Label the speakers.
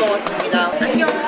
Speaker 1: 먹었습니다. 안녕.